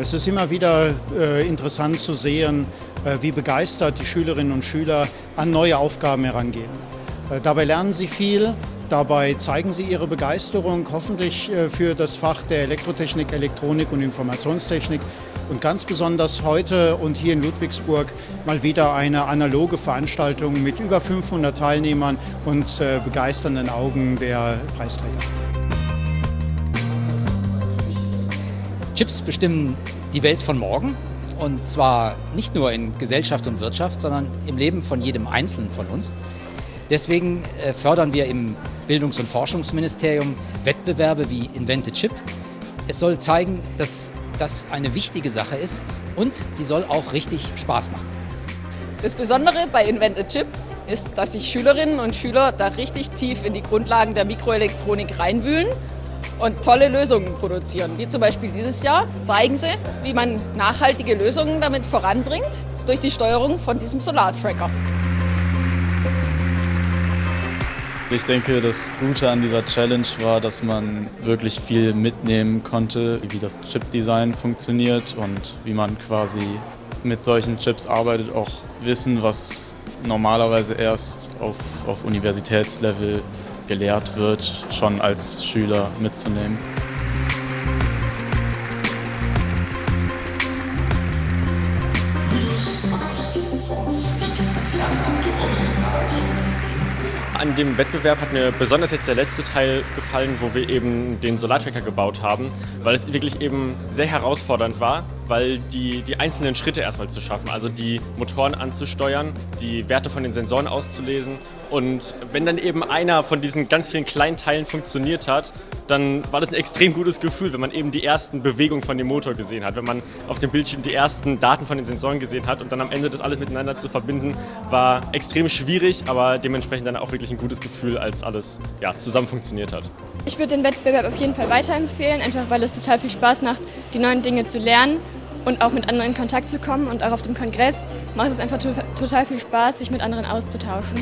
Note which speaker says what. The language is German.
Speaker 1: Es ist immer wieder äh, interessant zu sehen, äh, wie begeistert die Schülerinnen und Schüler an neue Aufgaben herangehen. Äh, dabei lernen sie viel, dabei zeigen sie ihre Begeisterung hoffentlich äh, für das Fach der Elektrotechnik, Elektronik und Informationstechnik. Und ganz besonders heute und hier in Ludwigsburg mal wieder eine analoge Veranstaltung mit über 500 Teilnehmern und äh, begeisternden Augen der Preisträger.
Speaker 2: Chips bestimmen die Welt von morgen und zwar nicht nur in Gesellschaft und Wirtschaft, sondern im Leben von jedem Einzelnen von uns. Deswegen äh, fördern wir im Bildungs- und Forschungsministerium Wettbewerbe wie Invente Chip. Es soll zeigen, dass das eine wichtige Sache ist und die soll auch richtig Spaß machen.
Speaker 3: Das Besondere bei Invente Chip ist, dass sich Schülerinnen und Schüler da richtig tief in die Grundlagen der Mikroelektronik reinwühlen und tolle Lösungen produzieren. Wie zum Beispiel dieses Jahr zeigen sie, wie man nachhaltige Lösungen damit voranbringt durch die Steuerung von diesem Solartracker.
Speaker 4: Ich denke, das Gute an dieser Challenge war, dass man wirklich viel mitnehmen konnte, wie das Chip-Design funktioniert und wie man quasi mit solchen Chips arbeitet, auch Wissen, was normalerweise erst auf, auf Universitätslevel gelehrt wird, schon als Schüler mitzunehmen.
Speaker 5: An dem Wettbewerb hat mir besonders jetzt der letzte Teil gefallen, wo wir eben den Solartracker gebaut haben, weil es wirklich eben sehr herausfordernd war, weil die, die einzelnen Schritte erstmal zu schaffen, also die Motoren anzusteuern, die Werte von den Sensoren auszulesen. Und wenn dann eben einer von diesen ganz vielen kleinen Teilen funktioniert hat, dann war das ein extrem gutes Gefühl, wenn man eben die ersten Bewegungen von dem Motor gesehen hat, wenn man auf dem Bildschirm die ersten Daten von den Sensoren gesehen hat und dann am Ende das alles miteinander zu verbinden, war extrem schwierig, aber dementsprechend dann auch wirklich ein gutes Gefühl, als alles ja, zusammen funktioniert hat.
Speaker 6: Ich würde den Wettbewerb auf jeden Fall weiterempfehlen, einfach weil es total viel Spaß macht, die neuen Dinge zu lernen und auch mit anderen in Kontakt zu kommen. Und auch auf dem Kongress macht es einfach total viel Spaß, sich mit anderen auszutauschen.